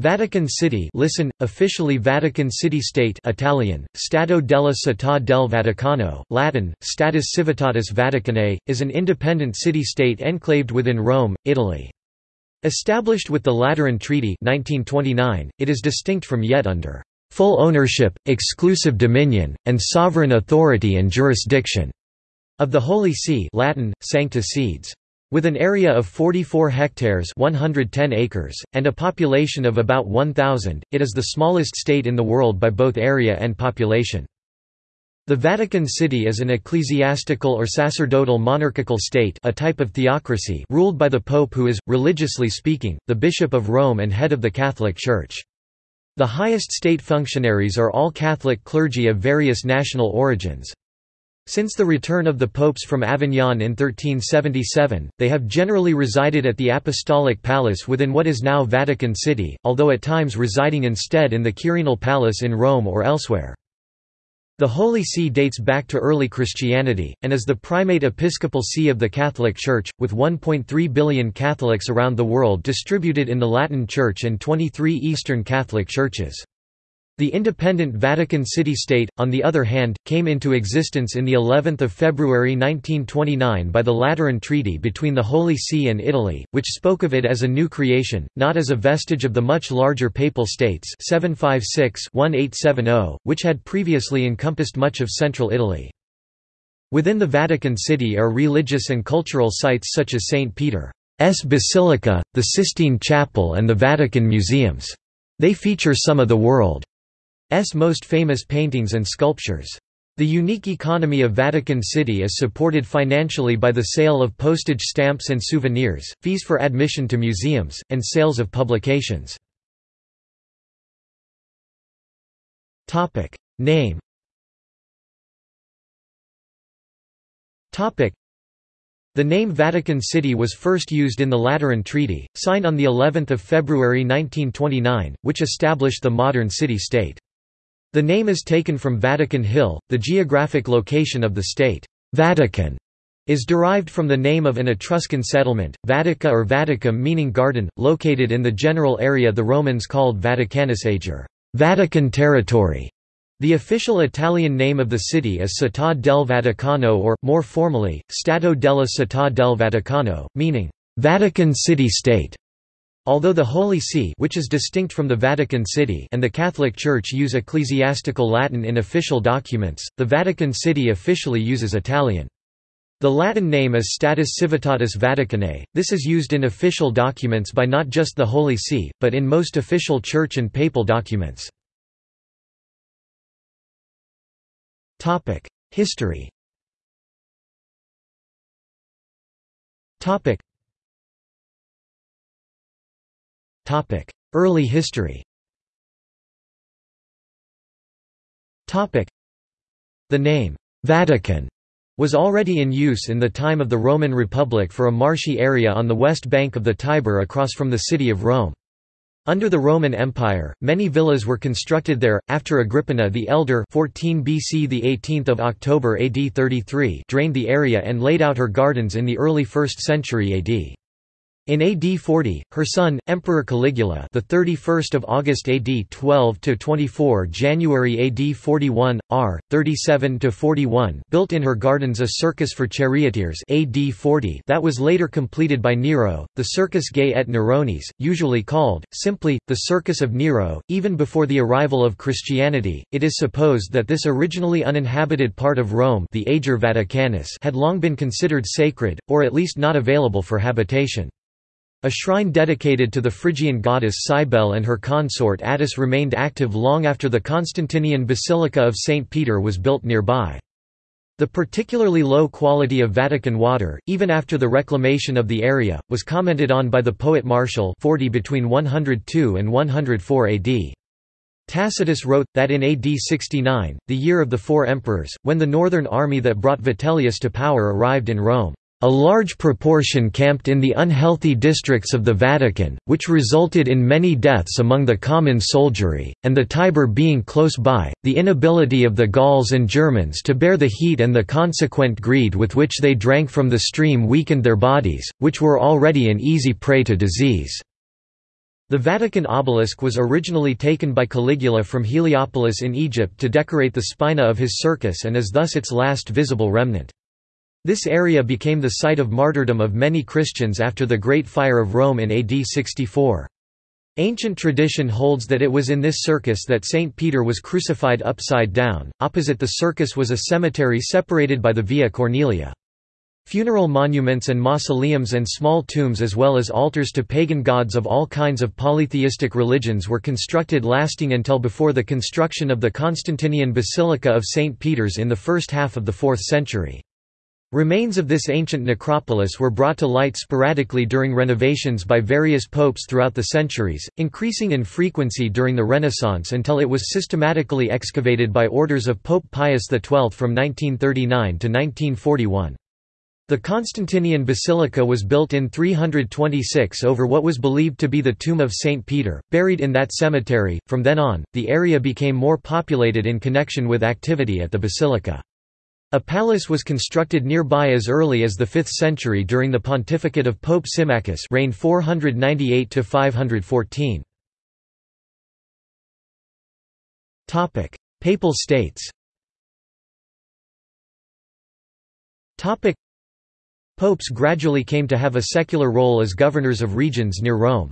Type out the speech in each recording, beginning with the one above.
Vatican City listen, officially Vatican City State Italian, Stato della Città del Vaticano, Latin, Status Civitatis Vaticanae, is an independent city-state enclaved within Rome, Italy. Established with the Lateran Treaty 1929, it is distinct from yet under full ownership, exclusive dominion, and sovereign authority and jurisdiction of the Holy See Latin, Sancta Sedes. With an area of 44 hectares 110 acres, and a population of about 1,000, it is the smallest state in the world by both area and population. The Vatican City is an ecclesiastical or sacerdotal monarchical state a type of theocracy ruled by the Pope who is, religiously speaking, the Bishop of Rome and head of the Catholic Church. The highest state functionaries are all Catholic clergy of various national origins. Since the return of the popes from Avignon in 1377, they have generally resided at the Apostolic Palace within what is now Vatican City, although at times residing instead in the Quirinal Palace in Rome or elsewhere. The Holy See dates back to early Christianity, and is the primate episcopal see of the Catholic Church, with 1.3 billion Catholics around the world distributed in the Latin Church and 23 Eastern Catholic churches. The independent Vatican City-State, on the other hand, came into existence in the 11th of February 1929 by the Lateran Treaty between the Holy See and Italy, which spoke of it as a new creation, not as a vestige of the much larger Papal States 756-1870, which had previously encompassed much of central Italy. Within the Vatican City are religious and cultural sites such as St. Peter's Basilica, the Sistine Chapel and the Vatican Museums. They feature some of the world most famous paintings and sculptures. The unique economy of Vatican City is supported financially by the sale of postage stamps and souvenirs, fees for admission to museums, and sales of publications. Name the name Vatican City was first used in the Lateran Treaty, signed on the 11th of February 1929, which established the modern city-state. The name is taken from Vatican Hill, the geographic location of the state. Vatican is derived from the name of an Etruscan settlement, Vatica or Vaticum meaning garden, located in the general area the Romans called Vaticanus Ager, Vatican territory. The official Italian name of the city is Città del Vaticano or, more formally, Stato della Città del Vaticano, meaning, Vatican city-state. Although the Holy See which is distinct from the Vatican City and the Catholic Church use ecclesiastical Latin in official documents, the Vatican City officially uses Italian. The Latin name is Status Civitatis Vaticanae. This is used in official documents by not just the Holy See, but in most official church and papal documents. History Early history The name, Vatican, was already in use in the time of the Roman Republic for a marshy area on the west bank of the Tiber across from the city of Rome. Under the Roman Empire, many villas were constructed there. After Agrippina the Elder, 14 BC, the 18th of October AD 33, drained the area and laid out her gardens in the early 1st century AD. In AD 40, her son, Emperor Caligula, the 31st of August AD 12 to 24 January AD 41, R. 37 to 41, built in her gardens a circus for charioteers AD 40 that was later completed by Nero, the Circus Gay et Neronis, usually called simply the Circus of Nero. Even before the arrival of Christianity, it is supposed that this originally uninhabited part of Rome, the Ager Vaticanus, had long been considered sacred, or at least not available for habitation. A shrine dedicated to the Phrygian goddess Cybele and her consort Attis remained active long after the Constantinian Basilica of St. Peter was built nearby. The particularly low quality of Vatican water, even after the reclamation of the area, was commented on by the poet Martial 40 between 102 and 104 AD. Tacitus wrote, that in AD 69, the year of the four emperors, when the northern army that brought Vitellius to power arrived in Rome, a large proportion camped in the unhealthy districts of the Vatican, which resulted in many deaths among the common soldiery, and the Tiber being close by, the inability of the Gauls and Germans to bear the heat and the consequent greed with which they drank from the stream weakened their bodies, which were already an easy prey to disease. The Vatican obelisk was originally taken by Caligula from Heliopolis in Egypt to decorate the spina of his circus and is thus its last visible remnant. This area became the site of martyrdom of many Christians after the Great Fire of Rome in AD 64. Ancient tradition holds that it was in this circus that St. Peter was crucified upside down. Opposite the circus was a cemetery separated by the Via Cornelia. Funeral monuments and mausoleums and small tombs as well as altars to pagan gods of all kinds of polytheistic religions were constructed lasting until before the construction of the Constantinian Basilica of St. Peter's in the first half of the 4th century. Remains of this ancient necropolis were brought to light sporadically during renovations by various popes throughout the centuries, increasing in frequency during the Renaissance until it was systematically excavated by orders of Pope Pius XII from 1939 to 1941. The Constantinian basilica was built in 326 over what was believed to be the tomb of St. Peter, buried in that cemetery. From then on, the area became more populated in connection with activity at the basilica. A palace was constructed nearby as early as the 5th century during the pontificate of Pope Symmachus reigned 498–514. Papal states Popes gradually came to have a secular role as governors of regions near Rome.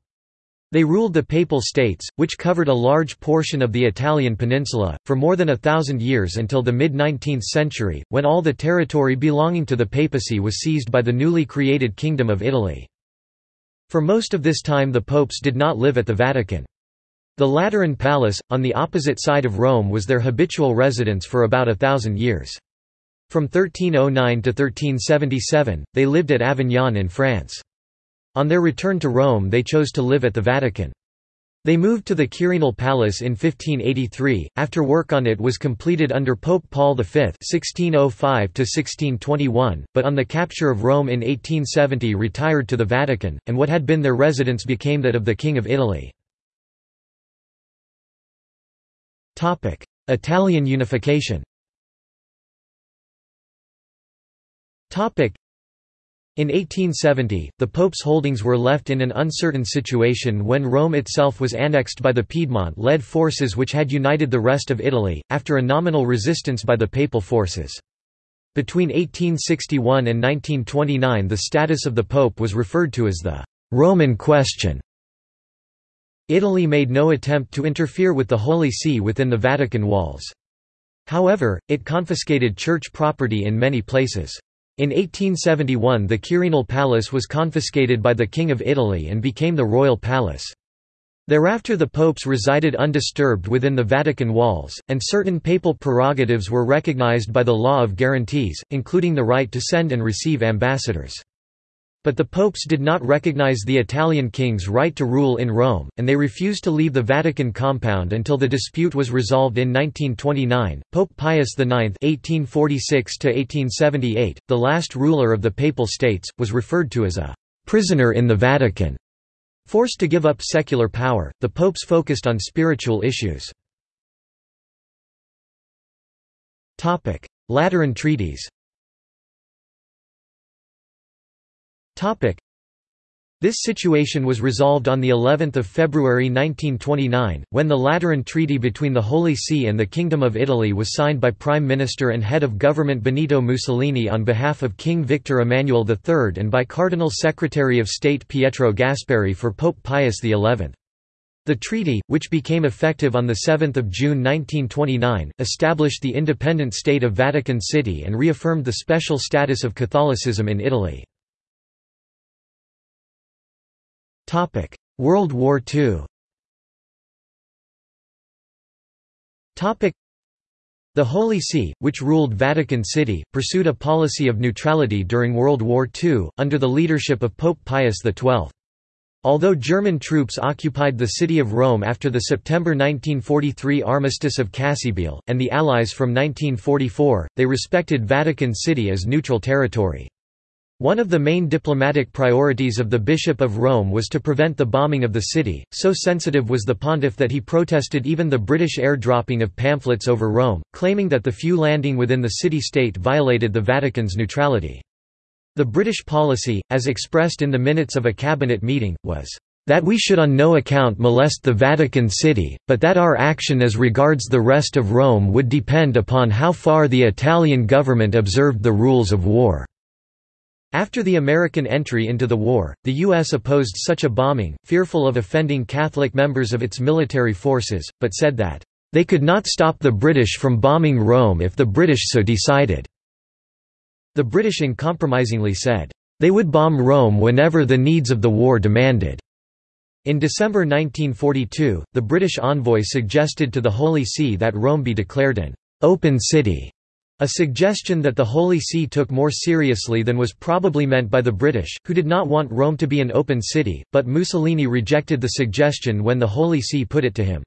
They ruled the Papal States, which covered a large portion of the Italian peninsula, for more than a thousand years until the mid-19th century, when all the territory belonging to the papacy was seized by the newly created Kingdom of Italy. For most of this time the popes did not live at the Vatican. The Lateran Palace, on the opposite side of Rome was their habitual residence for about a thousand years. From 1309 to 1377, they lived at Avignon in France. On their return to Rome they chose to live at the Vatican. They moved to the Quirinal Palace in 1583, after work on it was completed under Pope Paul V (1605–1621), but on the capture of Rome in 1870 retired to the Vatican, and what had been their residence became that of the King of Italy. Italian unification in 1870, the Pope's holdings were left in an uncertain situation when Rome itself was annexed by the Piedmont-led forces which had united the rest of Italy, after a nominal resistance by the papal forces. Between 1861 and 1929 the status of the Pope was referred to as the «Roman question». Italy made no attempt to interfere with the Holy See within the Vatican walls. However, it confiscated church property in many places. In 1871 the Quirinal Palace was confiscated by the King of Italy and became the Royal Palace. Thereafter the popes resided undisturbed within the Vatican walls, and certain papal prerogatives were recognized by the law of guarantees, including the right to send and receive ambassadors. But the popes did not recognize the Italian king's right to rule in Rome, and they refused to leave the Vatican compound until the dispute was resolved in 1929. Pope Pius IX (1846–1878), the last ruler of the Papal States, was referred to as a prisoner in the Vatican. Forced to give up secular power, the popes focused on spiritual issues. Lateran treaties. This situation was resolved on the 11th of February 1929, when the Lateran Treaty between the Holy See and the Kingdom of Italy was signed by Prime Minister and Head of Government Benito Mussolini on behalf of King Victor Emmanuel III and by Cardinal Secretary of State Pietro Gasparri for Pope Pius XI. The treaty, which became effective on 7 June 1929, established the independent state of Vatican City and reaffirmed the special status of Catholicism in Italy. World War II the Holy See, which ruled Vatican City, pursued a policy of neutrality during World War II, under the leadership of Pope Pius XII. Although German troops occupied the city of Rome after the September 1943 armistice of Cassibile, and the Allies from 1944, they respected Vatican City as neutral territory. One of the main diplomatic priorities of the Bishop of Rome was to prevent the bombing of the city, so sensitive was the pontiff that he protested even the British airdropping of pamphlets over Rome, claiming that the few landing within the city-state violated the Vatican's neutrality. The British policy, as expressed in the minutes of a cabinet meeting, was that we should on no account molest the Vatican City, but that our action as regards the rest of Rome would depend upon how far the Italian government observed the rules of war." After the American entry into the war, the U.S. opposed such a bombing, fearful of offending Catholic members of its military forces, but said that, "...they could not stop the British from bombing Rome if the British so decided." The British uncompromisingly said, "...they would bomb Rome whenever the needs of the war demanded." In December 1942, the British envoy suggested to the Holy See that Rome be declared an «open city», a suggestion that the Holy See took more seriously than was probably meant by the British, who did not want Rome to be an open city, but Mussolini rejected the suggestion when the Holy See put it to him.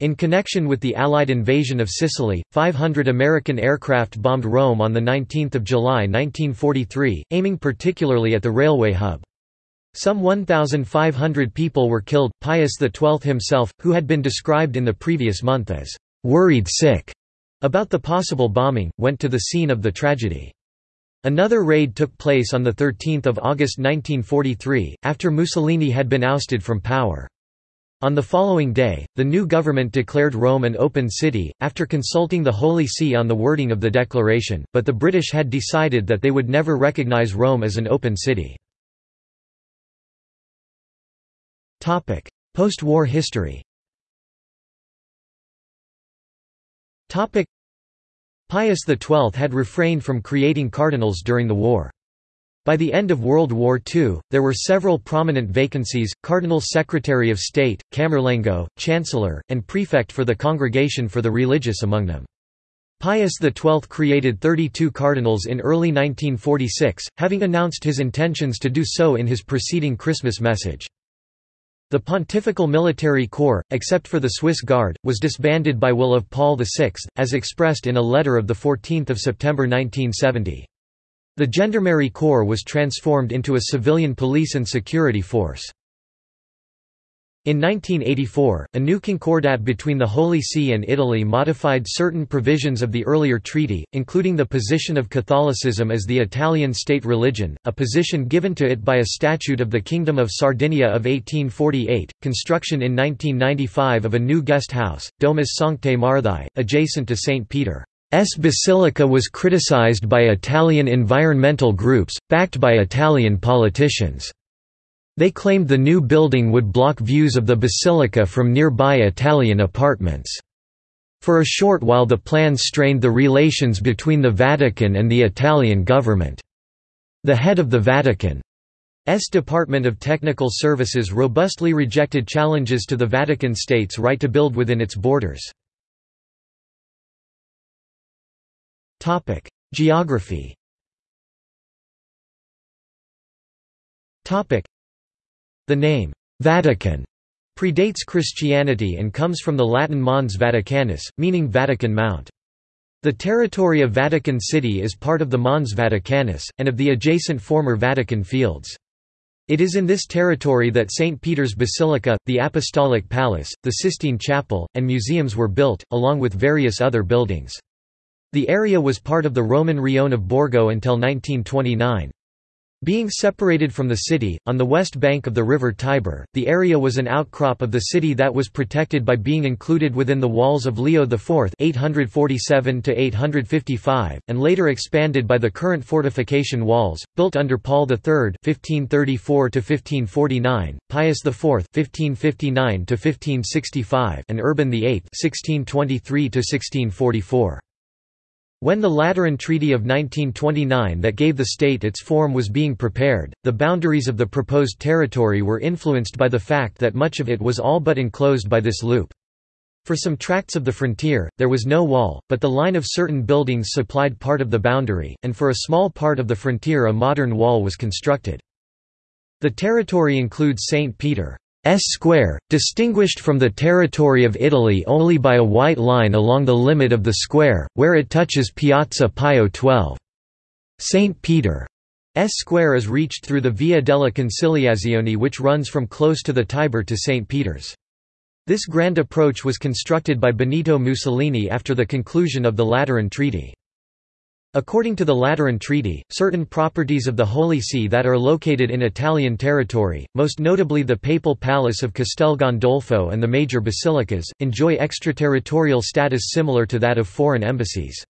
In connection with the Allied invasion of Sicily, 500 American aircraft bombed Rome on 19 July 1943, aiming particularly at the railway hub. Some 1,500 people were killed. Pius XII himself, who had been described in the previous month as worried sick about the possible bombing, went to the scene of the tragedy. Another raid took place on 13 August 1943, after Mussolini had been ousted from power. On the following day, the new government declared Rome an open city, after consulting the Holy See on the wording of the declaration, but the British had decided that they would never recognize Rome as an open city. Post-war history Pius XII had refrained from creating cardinals during the war. By the end of World War II, there were several prominent vacancies, Cardinal Secretary of State, Camerlengo, Chancellor, and Prefect for the Congregation for the Religious among them. Pius XII created 32 cardinals in early 1946, having announced his intentions to do so in his preceding Christmas message. The Pontifical Military Corps, except for the Swiss Guard, was disbanded by will of Paul VI, as expressed in a letter of 14 September 1970. The Gendarmerie Corps was transformed into a civilian police and security force. In 1984, a new concordat between the Holy See and Italy modified certain provisions of the earlier treaty, including the position of Catholicism as the Italian state religion, a position given to it by a statute of the Kingdom of Sardinia of 1848, construction in 1995 of a new guest house, Domus Sanctae Marthae, adjacent to St. Peter's Basilica was criticized by Italian environmental groups, backed by Italian politicians. They claimed the new building would block views of the basilica from nearby Italian apartments. For a short while the plans strained the relations between the Vatican and the Italian government. The head of the Vatican's Department of Technical Services robustly rejected challenges to the Vatican State's right to build within its borders. Geography the name, Vatican, predates Christianity and comes from the Latin Mons Vaticanus, meaning Vatican Mount. The territory of Vatican City is part of the Mons Vaticanus, and of the adjacent former Vatican Fields. It is in this territory that St. Peter's Basilica, the Apostolic Palace, the Sistine Chapel, and museums were built, along with various other buildings. The area was part of the Roman Rione of Borgo until 1929. Being separated from the city, on the west bank of the river Tiber, the area was an outcrop of the city that was protected by being included within the walls of Leo IV 847 and later expanded by the current fortification walls, built under Paul III 1534 Pius IV 1559 and Urban VIII 1623 -1644. When the Lateran Treaty of 1929 that gave the state its form was being prepared, the boundaries of the proposed territory were influenced by the fact that much of it was all but enclosed by this loop. For some tracts of the frontier, there was no wall, but the line of certain buildings supplied part of the boundary, and for a small part of the frontier a modern wall was constructed. The territory includes St. Peter, square, distinguished from the territory of Italy only by a white line along the limit of the square, where it touches Piazza Pio XII. St. Peter's square is reached through the Via della Conciliazione which runs from close to the Tiber to St. Peter's. This grand approach was constructed by Benito Mussolini after the conclusion of the Lateran Treaty. According to the Lateran Treaty, certain properties of the Holy See that are located in Italian territory, most notably the Papal Palace of Castel Gandolfo and the major basilicas, enjoy extraterritorial status similar to that of foreign embassies.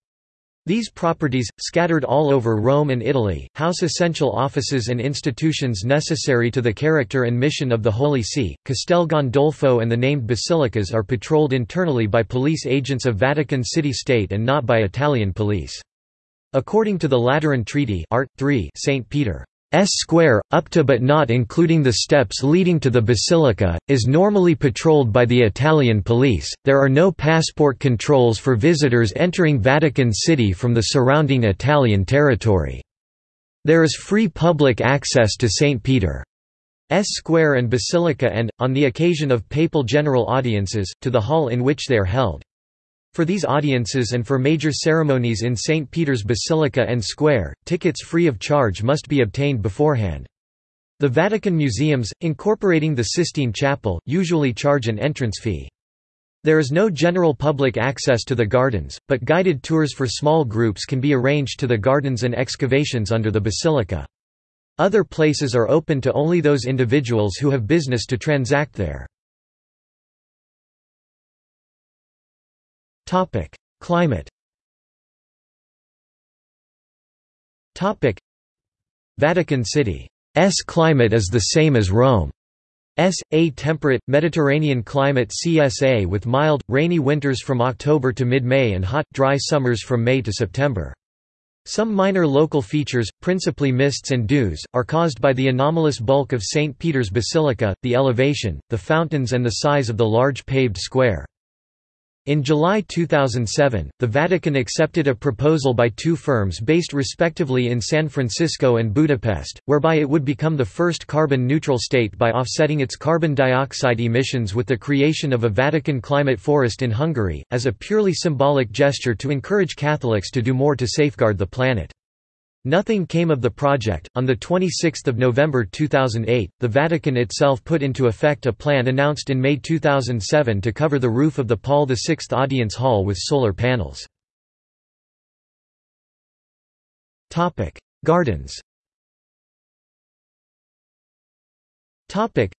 These properties, scattered all over Rome and Italy, house essential offices and institutions necessary to the character and mission of the Holy See. Castel Gandolfo and the named basilicas are patrolled internally by police agents of Vatican City State and not by Italian police. According to the Lateran Treaty Art. 3 St. Peter's Square, up to but not including the steps leading to the basilica, is normally patrolled by the Italian police. There are no passport controls for visitors entering Vatican City from the surrounding Italian territory. There is free public access to St. Peter's Square and Basilica and, on the occasion of papal general audiences, to the hall in which they are held. For these audiences and for major ceremonies in St. Peter's Basilica and Square, tickets free of charge must be obtained beforehand. The Vatican museums, incorporating the Sistine Chapel, usually charge an entrance fee. There is no general public access to the gardens, but guided tours for small groups can be arranged to the gardens and excavations under the basilica. Other places are open to only those individuals who have business to transact there. Topic: Climate. Topic: Vatican City's climate is the same as Rome. S. A temperate, Mediterranean climate CSA with mild, rainy winters from October to mid-May and hot, dry summers from May to September. Some minor local features, principally mists and dews, are caused by the anomalous bulk of St. Peter's Basilica, the elevation, the fountains and the size of the large paved square. In July 2007, the Vatican accepted a proposal by two firms based respectively in San Francisco and Budapest, whereby it would become the first carbon-neutral state by offsetting its carbon dioxide emissions with the creation of a Vatican climate forest in Hungary, as a purely symbolic gesture to encourage Catholics to do more to safeguard the planet. Nothing came of the project. On the 26th of November 2008, the Vatican itself put into effect a plan announced in May 2007 to cover the roof of the Paul VI Audience Hall with solar panels. Topic: Gardens. Topic: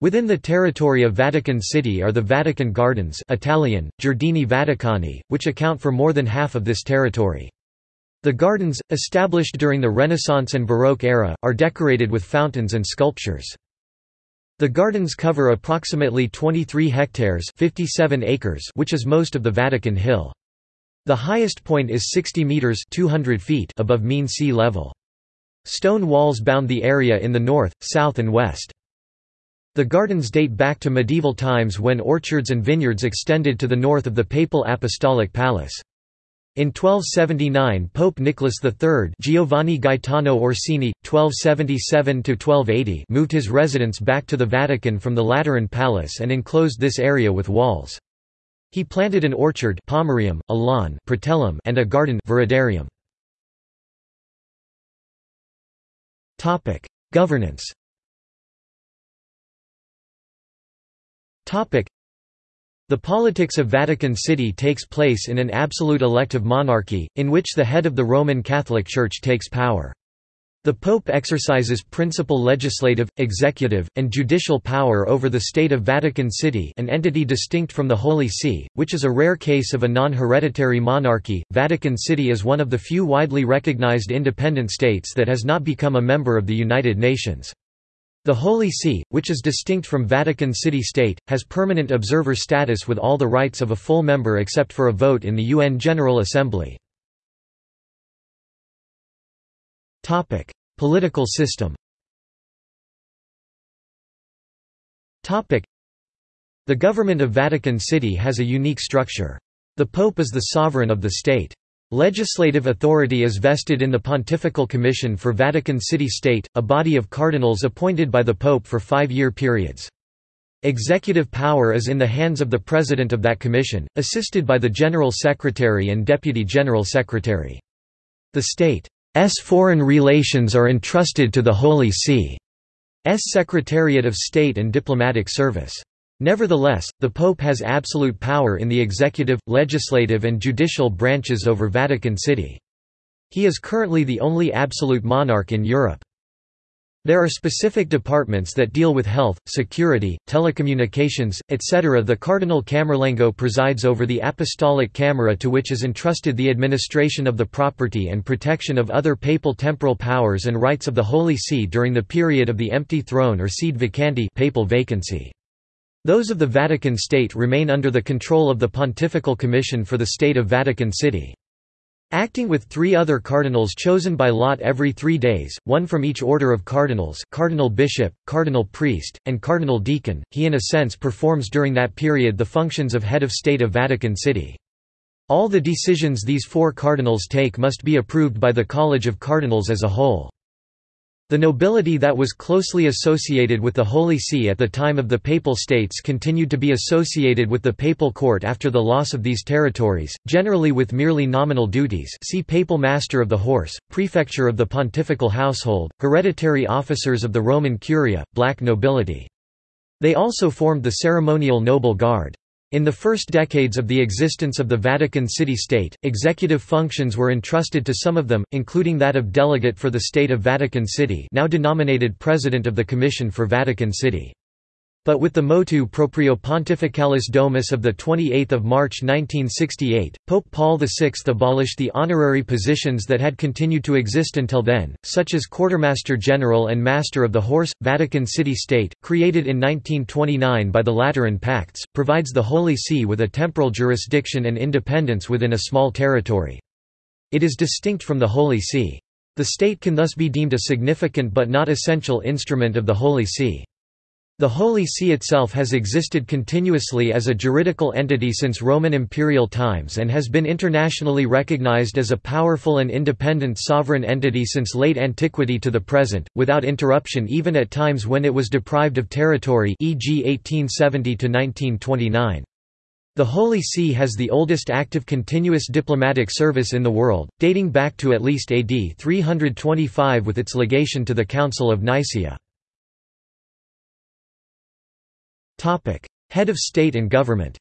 Within the territory of Vatican City are the Vatican Gardens, Italian Giardini Vaticani, which account for more than half of this territory. The gardens, established during the Renaissance and Baroque era, are decorated with fountains and sculptures. The gardens cover approximately 23 hectares 57 acres which is most of the Vatican Hill. The highest point is 60 metres 200 feet above mean sea level. Stone walls bound the area in the north, south and west. The gardens date back to medieval times when orchards and vineyards extended to the north of the Papal Apostolic Palace. In 1279 Pope Nicholas III Giovanni Gaetano Orsini, 1277–1280 moved his residence back to the Vatican from the Lateran Palace and enclosed this area with walls. He planted an orchard pomerium, a lawn pratellum, and a garden viridarium. Governance the politics of Vatican City takes place in an absolute elective monarchy, in which the head of the Roman Catholic Church takes power. The Pope exercises principal legislative, executive, and judicial power over the state of Vatican City an entity distinct from the Holy See, which is a rare case of a non-hereditary monarchy. Vatican City is one of the few widely recognized independent states that has not become a member of the United Nations. The Holy See, which is distinct from Vatican City State, has permanent observer status with all the rights of a full member except for a vote in the UN General Assembly. Political system The government of Vatican City has a unique structure. The Pope is the sovereign of the state. Legislative authority is vested in the Pontifical Commission for Vatican City State, a body of cardinals appointed by the Pope for five-year periods. Executive power is in the hands of the president of that commission, assisted by the General Secretary and Deputy General Secretary. The state's foreign relations are entrusted to the Holy See's Secretariat of State and Diplomatic Service. Nevertheless, the Pope has absolute power in the executive, legislative and judicial branches over Vatican City. He is currently the only absolute monarch in Europe. There are specific departments that deal with health, security, telecommunications, etc. The Cardinal Camerlengo presides over the Apostolic Camera to which is entrusted the administration of the property and protection of other papal temporal powers and rights of the Holy See during the period of the empty throne or sede vacante papal vacancy. Those of the Vatican State remain under the control of the Pontifical Commission for the State of Vatican City. Acting with three other cardinals chosen by lot every three days, one from each order of cardinals cardinal bishop, cardinal priest, and cardinal deacon, he in a sense performs during that period the functions of head of state of Vatican City. All the decisions these four cardinals take must be approved by the College of Cardinals as a whole. The nobility that was closely associated with the Holy See at the time of the Papal States continued to be associated with the Papal Court after the loss of these territories, generally with merely nominal duties see Papal Master of the Horse, Prefecture of the Pontifical Household, hereditary officers of the Roman Curia, black nobility. They also formed the ceremonial noble guard. In the first decades of the existence of the Vatican City-State, executive functions were entrusted to some of them, including that of delegate for the State of Vatican City now denominated President of the Commission for Vatican City. But with the motu proprio Pontificalis Domus of 28 March 1968, Pope Paul VI abolished the honorary positions that had continued to exist until then, such as Quartermaster General and Master of the Horse. Vatican City State, created in 1929 by the Lateran Pacts, provides the Holy See with a temporal jurisdiction and independence within a small territory. It is distinct from the Holy See. The state can thus be deemed a significant but not essential instrument of the Holy See. The Holy See itself has existed continuously as a juridical entity since Roman imperial times and has been internationally recognized as a powerful and independent sovereign entity since late antiquity to the present, without interruption even at times when it was deprived of territory e.g. 1870–1929. The Holy See has the oldest active continuous diplomatic service in the world, dating back to at least AD 325 with its legation to the Council of Nicaea. Head of state and government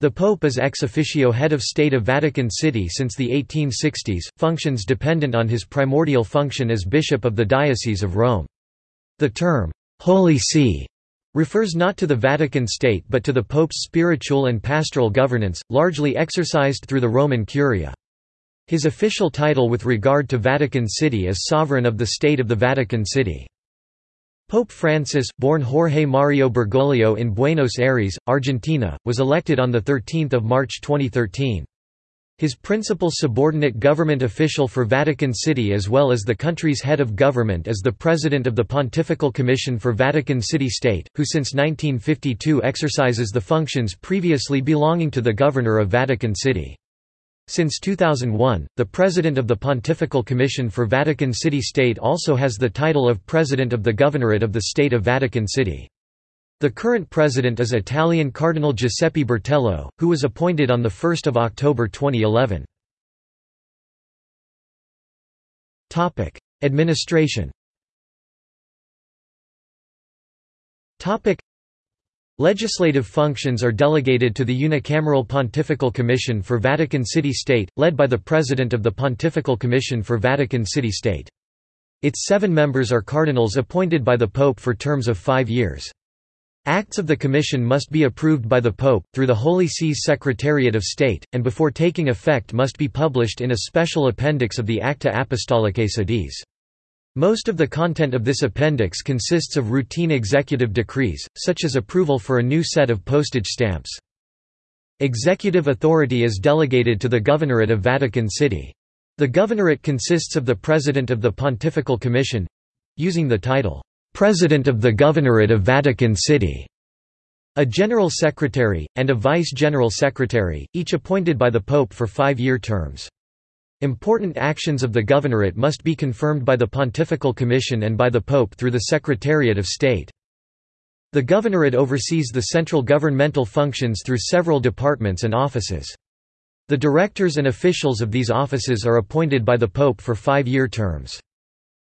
the Pope is ex officio head of state of Vatican City since the 1860s, functions dependent on his primordial function as Bishop of the Diocese of Rome. The term, Holy See, refers not to the Vatican State but to the Pope's spiritual and pastoral governance, largely exercised through the Roman Curia. His official title with regard to Vatican City is Sovereign of the State of the Vatican City. Pope Francis, born Jorge Mario Bergoglio in Buenos Aires, Argentina, was elected on 13 March 2013. His principal subordinate government official for Vatican City as well as the country's head of government is the President of the Pontifical Commission for Vatican City State, who since 1952 exercises the functions previously belonging to the Governor of Vatican City. Since 2001, the President of the Pontifical Commission for Vatican City State also has the title of President of the Governorate of the State of Vatican City. The current president is Italian Cardinal Giuseppe Bertello, who was appointed on 1 October 2011. Administration Legislative functions are delegated to the unicameral Pontifical Commission for Vatican City State, led by the President of the Pontifical Commission for Vatican City State. Its seven members are cardinals appointed by the Pope for terms of five years. Acts of the Commission must be approved by the Pope, through the Holy See's Secretariat of State, and before taking effect must be published in a special appendix of the Acta Apostolicae Sedis. Most of the content of this appendix consists of routine executive decrees, such as approval for a new set of postage stamps. Executive authority is delegated to the Governorate of Vatican City. The Governorate consists of the President of the Pontifical Commission—using the title, "'President of the Governorate of Vatican City' a General Secretary, and a Vice-General Secretary, each appointed by the Pope for five-year terms. Important actions of the governorate must be confirmed by the Pontifical Commission and by the Pope through the Secretariat of State. The governorate oversees the central governmental functions through several departments and offices. The directors and officials of these offices are appointed by the Pope for five-year terms.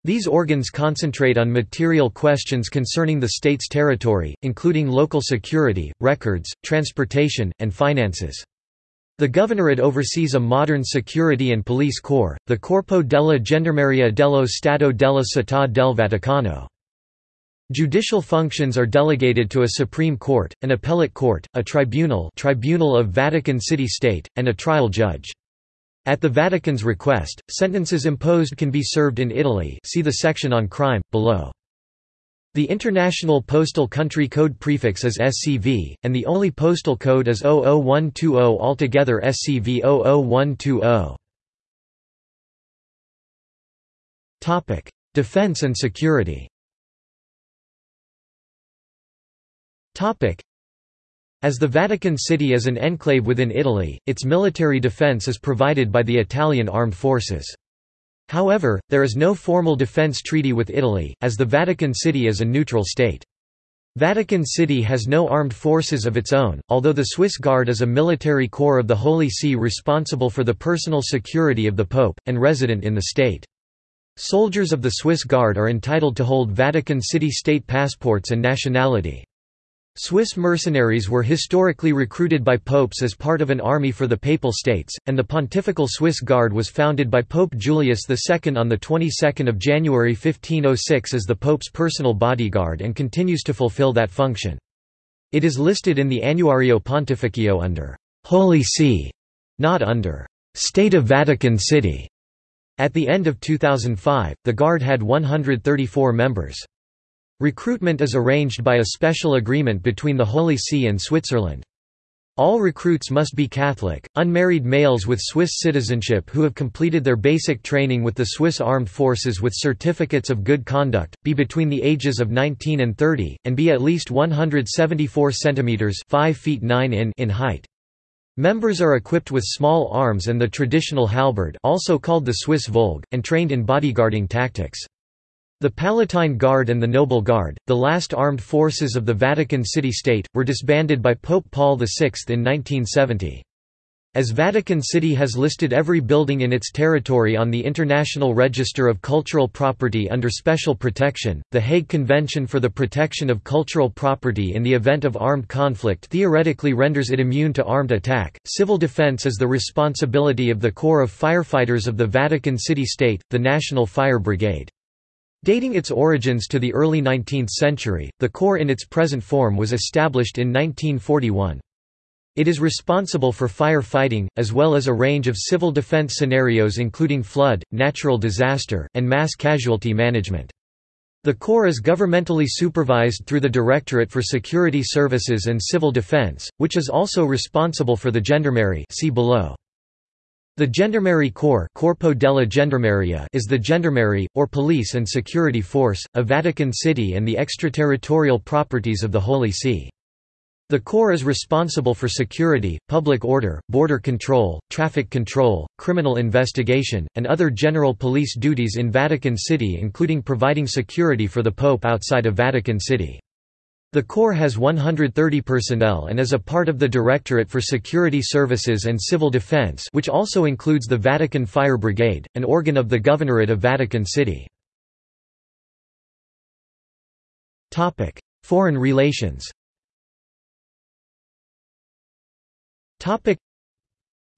These organs concentrate on material questions concerning the state's territory, including local security, records, transportation, and finances. The governorate oversees a modern security and police corps, the Corpo della Gendarmeria dello Stato della Città del Vaticano. Judicial functions are delegated to a Supreme Court, an appellate court, a tribunal Tribunal of Vatican City State, and a trial judge. At the Vatican's request, sentences imposed can be served in Italy see the section on crime, below. The International Postal Country Code prefix is SCV, and the only postal code is 00120 altogether SCV 00120. Defense and security as the Vatican City is an enclave within Italy, its military defense is provided by the Italian armed forces. However, there is no formal defense treaty with Italy, as the Vatican City is a neutral state. Vatican City has no armed forces of its own, although the Swiss Guard is a military corps of the Holy See responsible for the personal security of the Pope, and resident in the state. Soldiers of the Swiss Guard are entitled to hold Vatican City state passports and nationality. Swiss mercenaries were historically recruited by popes as part of an army for the Papal States, and the Pontifical Swiss Guard was founded by Pope Julius II on the 22nd of January 1506 as the Pope's personal bodyguard and continues to fulfill that function. It is listed in the Annuario Pontificio under Holy See, not under State of Vatican City. At the end of 2005, the Guard had 134 members. Recruitment is arranged by a special agreement between the Holy See and Switzerland. All recruits must be Catholic, unmarried males with Swiss citizenship who have completed their basic training with the Swiss Armed Forces with certificates of good conduct, be between the ages of 19 and 30, and be at least 174 centimeters (5 feet 9 in) in height. Members are equipped with small arms and the traditional halberd, also called the Swiss Voulge, and trained in bodyguarding tactics. The Palatine Guard and the Noble Guard, the last armed forces of the Vatican City-State, were disbanded by Pope Paul VI in 1970. As Vatican City has listed every building in its territory on the International Register of Cultural Property under special protection, the Hague Convention for the Protection of Cultural Property in the event of armed conflict theoretically renders it immune to armed attack. Civil defense is the responsibility of the Corps of Firefighters of the Vatican City State, the National Fire Brigade. Dating its origins to the early 19th century, the Corps in its present form was established in 1941. It is responsible for fire fighting, as well as a range of civil defense scenarios including flood, natural disaster, and mass casualty management. The Corps is governmentally supervised through the Directorate for Security Services and Civil Defense, which is also responsible for the Gendarmerie see below. The Gendarmerie Corps Corpo della Gendarmeria is the gendarmerie, or police and security force, of Vatican City and the extraterritorial properties of the Holy See. The Corps is responsible for security, public order, border control, traffic control, criminal investigation, and other general police duties in Vatican City including providing security for the Pope outside of Vatican City. The Corps has 130 personnel and is a part of the Directorate for Security Services and Civil Defense which also includes the Vatican Fire Brigade, an organ of the Governorate of Vatican City. Foreign relations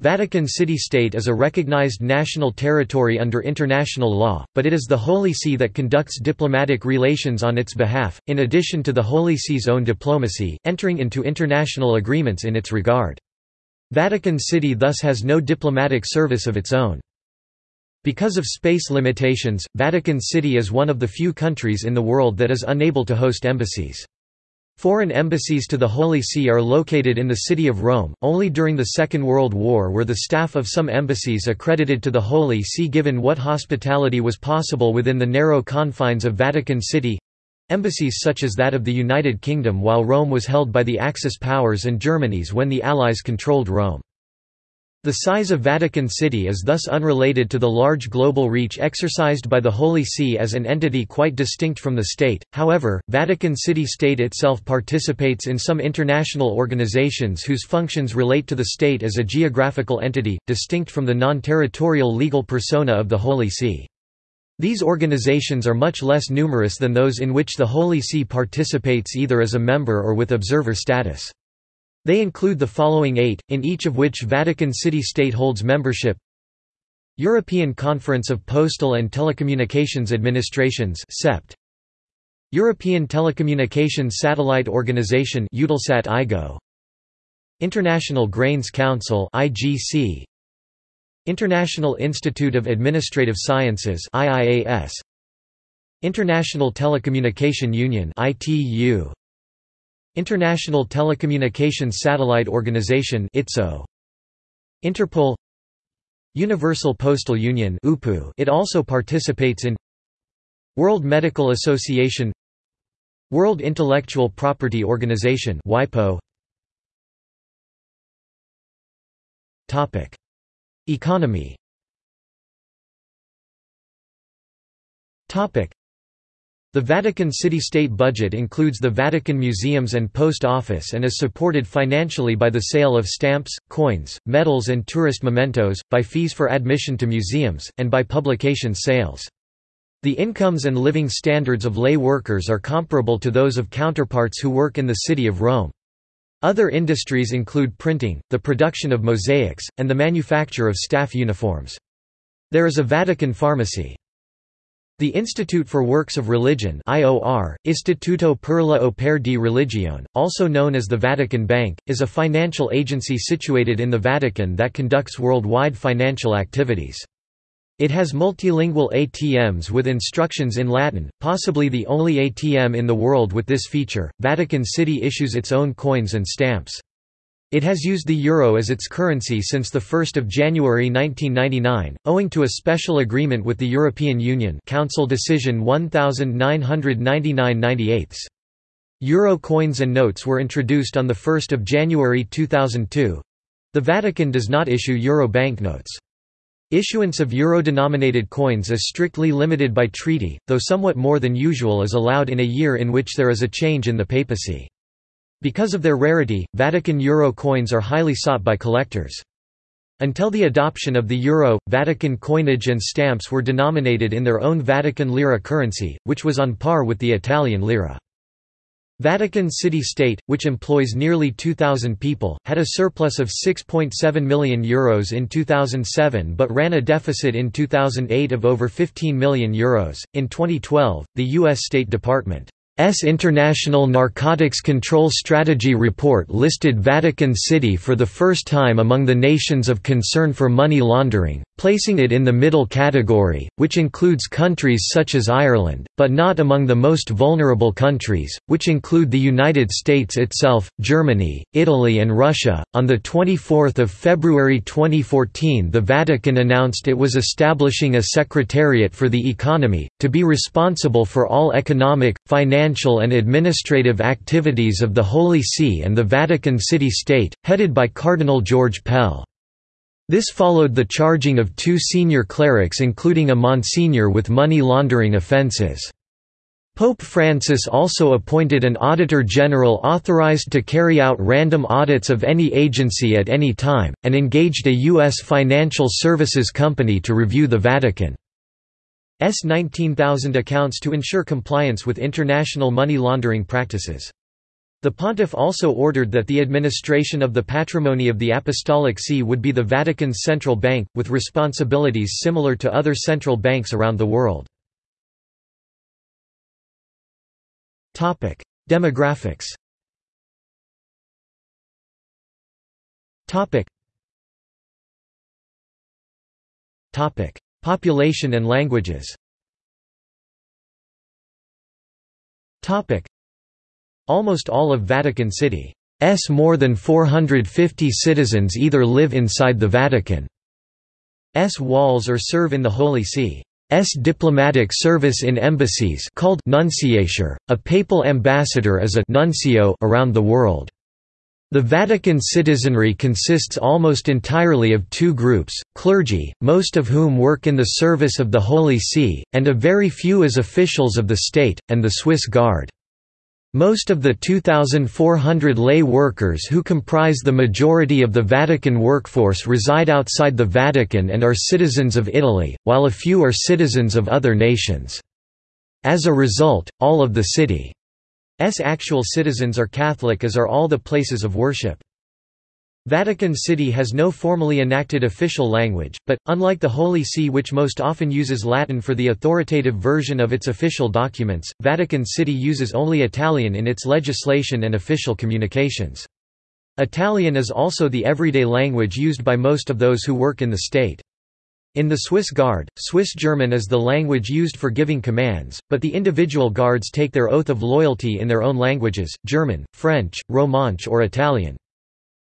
Vatican City-State is a recognized national territory under international law, but it is the Holy See that conducts diplomatic relations on its behalf, in addition to the Holy See's own diplomacy, entering into international agreements in its regard. Vatican City thus has no diplomatic service of its own. Because of space limitations, Vatican City is one of the few countries in the world that is unable to host embassies. Foreign embassies to the Holy See are located in the city of Rome. Only during the Second World War were the staff of some embassies accredited to the Holy See given what hospitality was possible within the narrow confines of Vatican City embassies such as that of the United Kingdom while Rome was held by the Axis powers and Germany's when the Allies controlled Rome. The size of Vatican City is thus unrelated to the large global reach exercised by the Holy See as an entity quite distinct from the state. However, Vatican City State itself participates in some international organizations whose functions relate to the state as a geographical entity, distinct from the non-territorial legal persona of the Holy See. These organizations are much less numerous than those in which the Holy See participates either as a member or with observer status. They include the following eight, in each of which Vatican City State holds membership. European Conference of Postal and Telecommunications Administrations CEPT European Telecommunications Satellite Organization Eutelsat International Grains Council IGC International Institute of Administrative Sciences IIAS International Telecommunication Union ITU International Telecommunications Satellite Organization ITSO. Interpol. Universal Postal Union UPU it also participates in World Medical Association World Intellectual Property Organization WIPO Topic. Economy. Topic the Vatican city-state budget includes the Vatican Museums and Post Office and is supported financially by the sale of stamps, coins, medals and tourist mementos, by fees for admission to museums, and by publication sales. The incomes and living standards of lay workers are comparable to those of counterparts who work in the city of Rome. Other industries include printing, the production of mosaics, and the manufacture of staff uniforms. There is a Vatican pharmacy. The Institute for Works of Religion IOR, Istituto per la Opere di Religione, also known as the Vatican Bank, is a financial agency situated in the Vatican that conducts worldwide financial activities. It has multilingual ATMs with instructions in Latin, possibly the only ATM in the world with this feature. Vatican City issues its own coins and stamps. It has used the euro as its currency since 1 January 1999, owing to a special agreement with the European Union Council Decision 1999-98. Euro coins and notes were introduced on 1 January 2002. The Vatican does not issue euro banknotes. Issuance of euro-denominated coins is strictly limited by treaty, though somewhat more than usual is allowed in a year in which there is a change in the papacy. Because of their rarity, Vatican euro coins are highly sought by collectors. Until the adoption of the euro, Vatican coinage and stamps were denominated in their own Vatican lira currency, which was on par with the Italian lira. Vatican City-State, which employs nearly 2,000 people, had a surplus of €6.7 million Euros in 2007 but ran a deficit in 2008 of over €15 million. In 2012, the U.S. State Department S International Narcotics Control Strategy report listed Vatican City for the first time among the nations of concern for money laundering, placing it in the middle category, which includes countries such as Ireland, but not among the most vulnerable countries, which include the United States itself, Germany, Italy and Russia. On the 24th of February 2014, the Vatican announced it was establishing a secretariat for the economy to be responsible for all economic, financial and administrative activities of the Holy See and the Vatican City-State, headed by Cardinal George Pell. This followed the charging of two senior clerics including a monsignor with money laundering offences. Pope Francis also appointed an Auditor General authorized to carry out random audits of any agency at any time, and engaged a U.S. financial services company to review the Vatican's 19,000 accounts to ensure compliance with international money laundering practices. The pontiff also ordered that the administration of the patrimony of the Apostolic See would be the Vatican's central bank, with responsibilities similar to other central banks around the world. Demographics Population and languages Almost all of Vatican City's more than 450 citizens either live inside the Vatican's walls or serve in the Holy See. S diplomatic service in embassies called nunciature. A papal ambassador is a nuncio around the world. The Vatican citizenry consists almost entirely of two groups, clergy, most of whom work in the service of the Holy See, and a very few as officials of the state, and the Swiss Guard. Most of the 2,400 lay workers who comprise the majority of the Vatican workforce reside outside the Vatican and are citizens of Italy, while a few are citizens of other nations. As a result, all of the city's actual citizens are Catholic as are all the places of worship. Vatican City has no formally enacted official language, but, unlike the Holy See which most often uses Latin for the authoritative version of its official documents, Vatican City uses only Italian in its legislation and official communications. Italian is also the everyday language used by most of those who work in the state. In the Swiss Guard, Swiss German is the language used for giving commands, but the individual guards take their oath of loyalty in their own languages, German, French, Romansh or Italian.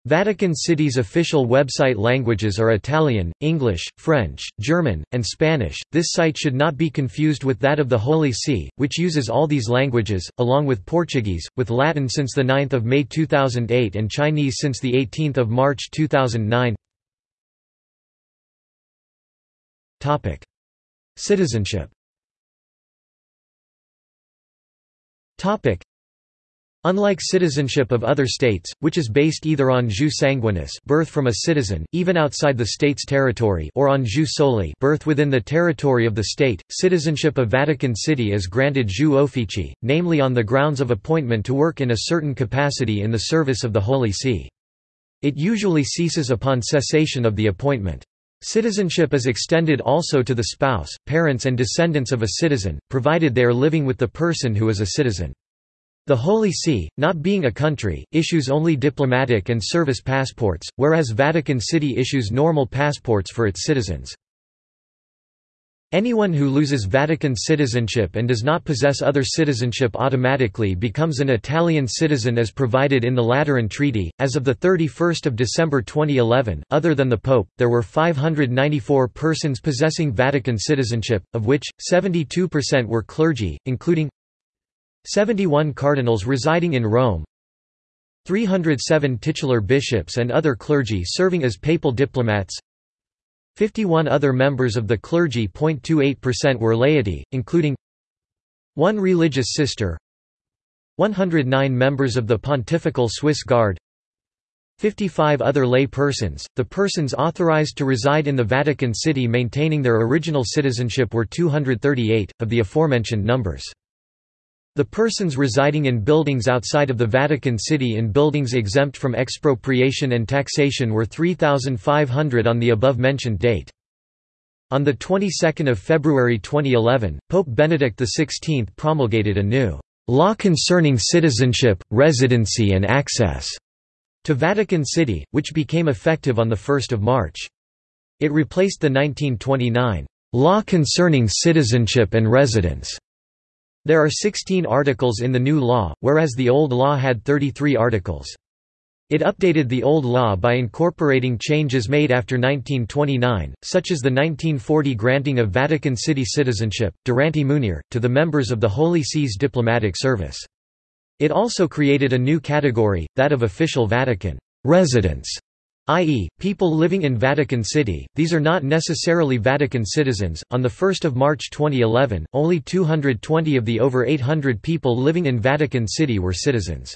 Vatican City's official website languages are Italian, English, French, German, and Spanish. This site should not be confused with that of the Holy See, which uses all these languages, along with Portuguese, with Latin since 9 May 2008 and Chinese since 18 March 2009. Citizenship Unlike citizenship of other states, which is based either on jus sanguinis birth from a citizen, even outside the state's territory or on jus soli birth within the territory of the state, citizenship of Vatican City is granted jus officii, namely on the grounds of appointment to work in a certain capacity in the service of the Holy See. It usually ceases upon cessation of the appointment. Citizenship is extended also to the spouse, parents and descendants of a citizen, provided they are living with the person who is a citizen. The Holy See, not being a country, issues only diplomatic and service passports, whereas Vatican City issues normal passports for its citizens. Anyone who loses Vatican citizenship and does not possess other citizenship automatically becomes an Italian citizen as provided in the Lateran Treaty. As of the 31st of December 2011, other than the Pope, there were 594 persons possessing Vatican citizenship, of which 72% were clergy, including 71 cardinals residing in Rome 307 titular bishops and other clergy serving as papal diplomats 51 other members of the clergy. 0.28% were laity, including one religious sister 109 members of the Pontifical Swiss Guard 55 other lay persons, the persons authorized to reside in the Vatican City maintaining their original citizenship were 238, of the aforementioned numbers. The persons residing in buildings outside of the Vatican City in buildings exempt from expropriation and taxation were 3,500 on the above-mentioned date. On the 22nd of February 2011, Pope Benedict XVI promulgated a new law concerning citizenship, residency and access to Vatican City, which became effective on 1 March. It replaced the 1929 law concerning citizenship and residence there are 16 articles in the new law, whereas the old law had 33 articles. It updated the old law by incorporating changes made after 1929, such as the 1940 granting of Vatican City citizenship, durante munere, to the members of the Holy See's diplomatic service. It also created a new category, that of official Vatican residents, i.e., people living in Vatican City, these are not necessarily Vatican citizens. On 1 March 2011, only 220 of the over 800 people living in Vatican City were citizens.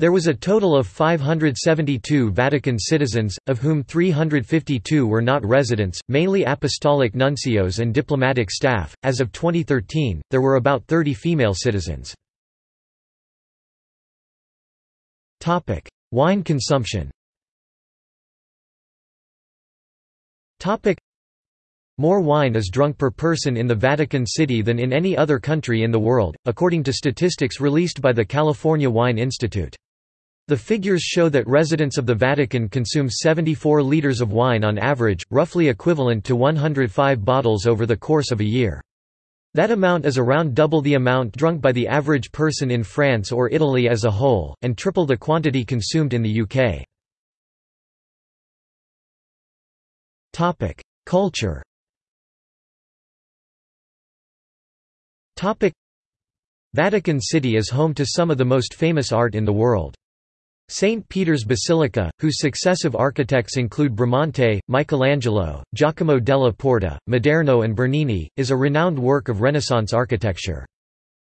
There was a total of 572 Vatican citizens, of whom 352 were not residents, mainly apostolic nuncios and diplomatic staff. As of 2013, there were about 30 female citizens. Topic: Wine consumption. Topic. More wine is drunk per person in the Vatican City than in any other country in the world, according to statistics released by the California Wine Institute. The figures show that residents of the Vatican consume 74 liters of wine on average, roughly equivalent to 105 bottles over the course of a year. That amount is around double the amount drunk by the average person in France or Italy as a whole, and triple the quantity consumed in the UK. Topic: Culture. Topic: Vatican City is home to some of the most famous art in the world. St. Peter's Basilica, whose successive architects include Bramante, Michelangelo, Giacomo della Porta, Maderno and Bernini, is a renowned work of Renaissance architecture.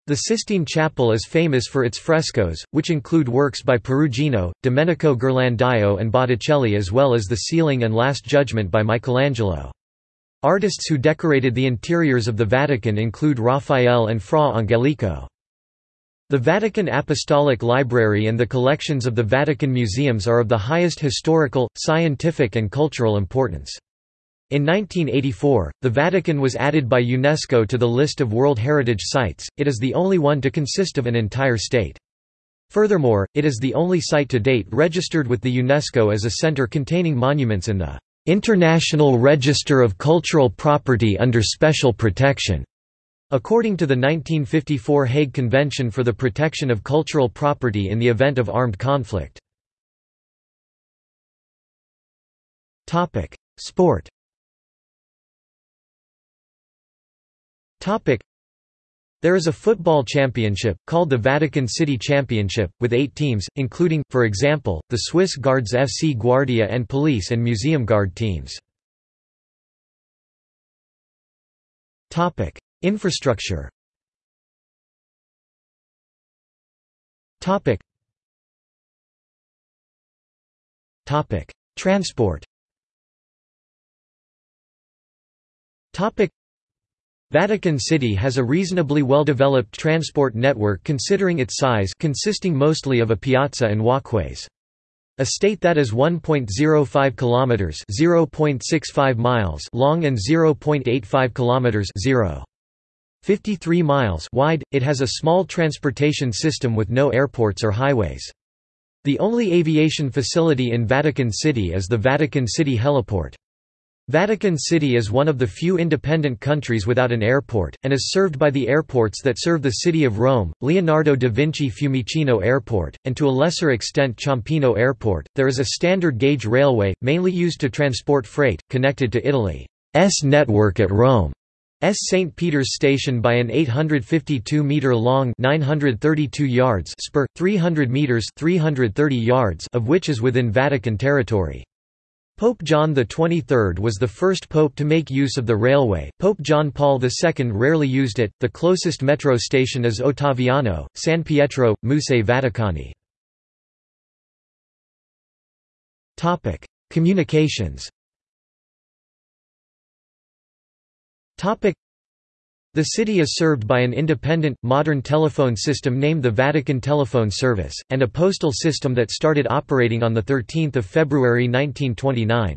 The Sistine Chapel is famous for its frescoes, which include works by Perugino, Domenico Ghirlandaio and Botticelli as well as the ceiling and Last Judgment by Michelangelo. Artists who decorated the interiors of the Vatican include Raphael and Fra Angelico. The Vatican Apostolic Library and the collections of the Vatican museums are of the highest historical, scientific and cultural importance. In 1984, the Vatican was added by UNESCO to the list of World Heritage Sites, it is the only one to consist of an entire state. Furthermore, it is the only site to date registered with the UNESCO as a center containing monuments in the International Register of Cultural Property under Special Protection, according to the 1954 Hague Convention for the Protection of Cultural Property in the Event of Armed Conflict. Sport There is a football championship, called the Vatican City Championship, with eight teams, including, for example, the Swiss Guards FC Guardia and Police and Museum Guard teams. Infrastructure. Transport Vatican City has a reasonably well-developed transport network considering its size consisting mostly of a piazza and walkways. A state that is 1.05 kilometers (0.65 miles) long and 0.85 kilometers (0.53 miles) wide, it has a small transportation system with no airports or highways. The only aviation facility in Vatican City is the Vatican City Heliport. Vatican City is one of the few independent countries without an airport, and is served by the airports that serve the city of Rome, Leonardo da Vinci Fiumicino Airport, and to a lesser extent Ciampino Airport. There is a standard gauge railway, mainly used to transport freight, connected to Italy's network at Rome. S. St. Peter's Station by an 852-metre-long 932 yards spur, 300 metres 330 yards of which is within Vatican territory. Pope John XXIII was the first pope to make use of the railway. Pope John Paul II rarely used it. The closest metro station is Ottaviano, San Pietro, Musei Vaticani. Topic: Communications. Topic: the city is served by an independent, modern telephone system named the Vatican Telephone Service, and a postal system that started operating on 13 February 1929.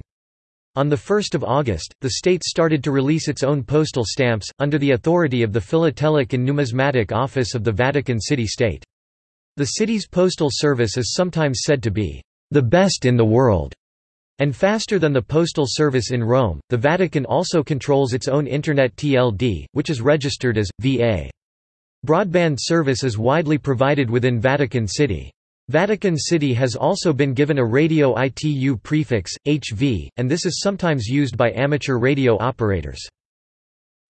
On 1 August, the state started to release its own postal stamps, under the authority of the Philatelic and Numismatic Office of the Vatican City State. The city's postal service is sometimes said to be, "...the best in the world." And faster than the postal service in Rome, the Vatican also controls its own Internet TLD, which is registered as, VA. Broadband service is widely provided within Vatican City. Vatican City has also been given a radio ITU prefix, HV, and this is sometimes used by amateur radio operators.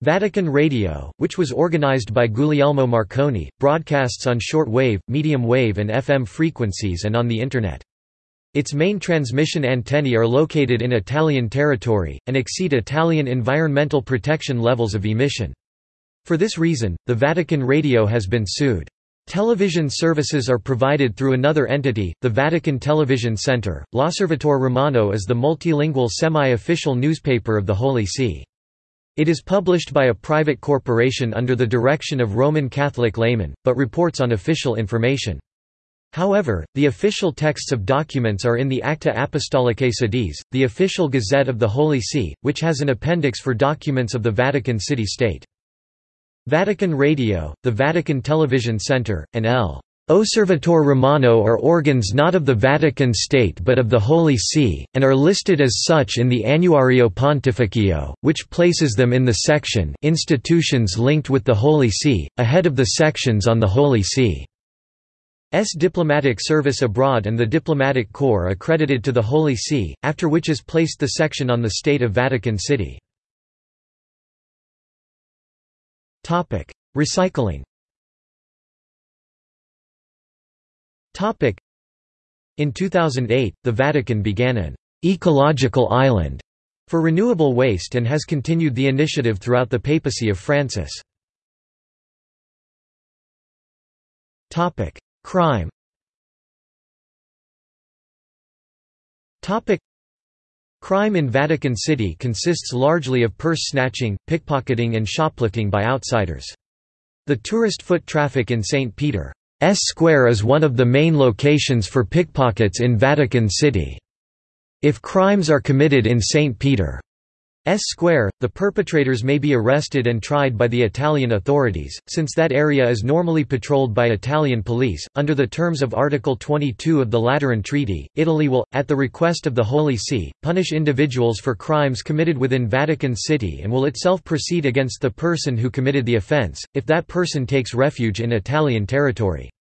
Vatican Radio, which was organized by Guglielmo Marconi, broadcasts on short wave, medium wave and FM frequencies and on the Internet. Its main transmission antennae are located in Italian territory, and exceed Italian environmental protection levels of emission. For this reason, the Vatican Radio has been sued. Television services are provided through another entity, the Vatican Television Center. L'Osservatore Romano is the multilingual semi-official newspaper of the Holy See. It is published by a private corporation under the direction of Roman Catholic laymen, but reports on official information. However, the official texts of documents are in the Acta Apostolicae Sedis, the official gazette of the Holy See, which has an appendix for documents of the Vatican City State. Vatican Radio, the Vatican Television Center, and L. Osservatore Romano are organs not of the Vatican State but of the Holy See, and are listed as such in the Annuario Pontificio, which places them in the section Institutions linked with the Holy See, ahead of the sections on the Holy See. S diplomatic service abroad and the diplomatic corps accredited to the Holy See, after which is placed the section on the state of Vatican City. Recycling In 2008, the Vatican began an «ecological island» for renewable waste and has continued the initiative throughout the papacy of Francis. Crime Crime in Vatican City consists largely of purse snatching, pickpocketing and shoplifting by outsiders. The tourist foot traffic in St. Peter Square is one of the main locations for pickpockets in Vatican City. If crimes are committed in St. Peter S Square, the perpetrators may be arrested and tried by the Italian authorities, since that area is normally patrolled by Italian police. Under the terms of Article 22 of the Lateran Treaty, Italy will, at the request of the Holy See, punish individuals for crimes committed within Vatican City and will itself proceed against the person who committed the offense, if that person takes refuge in Italian territory.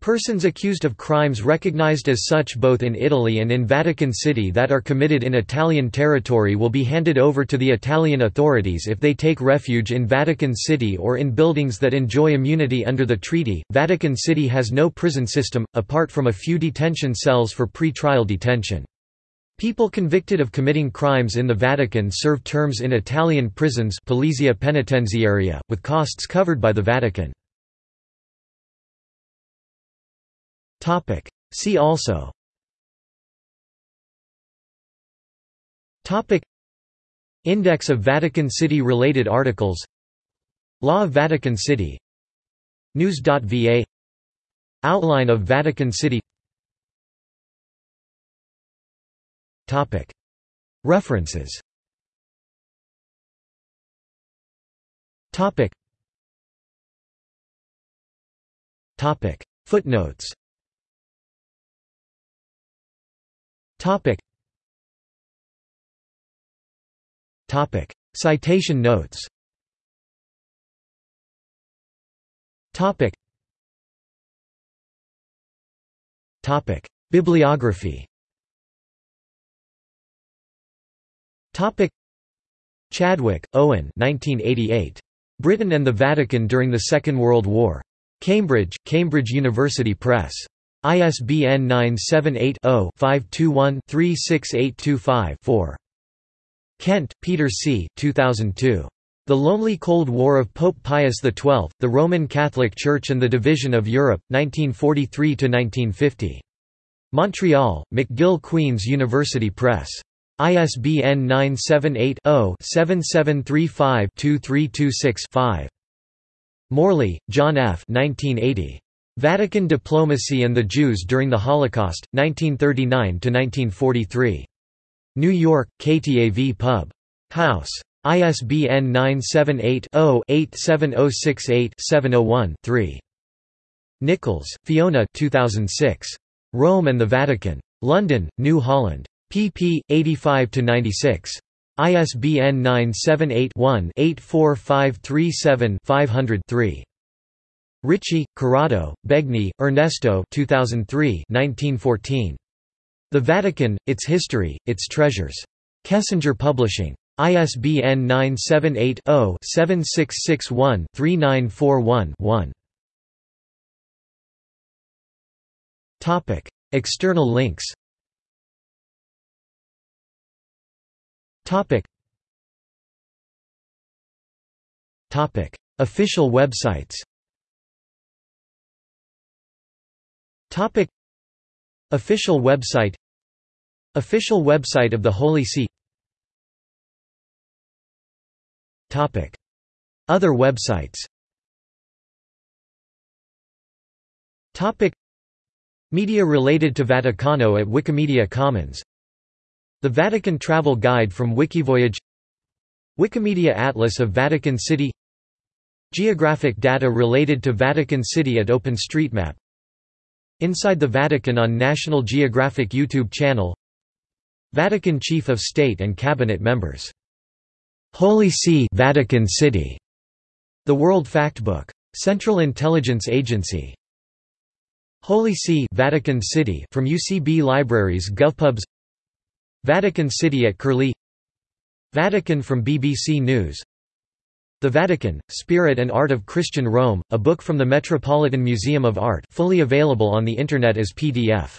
Persons accused of crimes recognized as such both in Italy and in Vatican City that are committed in Italian territory will be handed over to the Italian authorities if they take refuge in Vatican City or in buildings that enjoy immunity under the treaty. Vatican City has no prison system, apart from a few detention cells for pre-trial detention. People convicted of committing crimes in the Vatican serve terms in Italian prisons Polizia Penitenziaria, with costs covered by the Vatican. Topic. See also Topic. Index of Vatican City related articles Law of Vatican City News.va Outline of Vatican City Topic. References Topic. Topic. Footnotes Topic. Topic. Citation notes Topic. Topic. Bibliography Topic. Chadwick, Owen 1988. Britain and the Vatican during the Second World War. Cambridge, Cambridge University Press. ISBN 978-0-521-36825-4. Kent, Peter C. 2002. The Lonely Cold War of Pope Pius XII, The Roman Catholic Church and the Division of Europe, 1943–1950. Montreal, McGill Queen's University Press. ISBN 978 0 7735 2326 5. Morley, John F. 1980. Vatican Diplomacy and the Jews During the Holocaust, 1939–1943. New York, KTAV Pub. House. ISBN 978-0-87068-701-3. Nichols, Fiona 2006. Rome and the Vatican. London, New Holland. pp. 85–96. ISBN 978 one 84537 500 3. Ricci, Corrado, Begni, Ernesto 2003 1914. The Vatican, Its History, Its Treasures. Kessinger Publishing. ISBN 978-0-7661-3941-1. External links Official websites Topic. Official website. Official website of the Holy See. Topic. Other websites. Topic. Media related to Vaticano at Wikimedia Commons. The Vatican Travel Guide from Wikivoyage. Wikimedia Atlas of Vatican City. Geographic data related to Vatican City at OpenStreetMap Inside the Vatican on National Geographic YouTube channel Vatican Chief of State and Cabinet members. Holy See Vatican City. The World Factbook. Central Intelligence Agency. Holy See Vatican City from UCB Libraries GovPubs Vatican City at Curlie Vatican from BBC News the Vatican, Spirit and Art of Christian Rome, a book from the Metropolitan Museum of Art fully available on the Internet as PDF.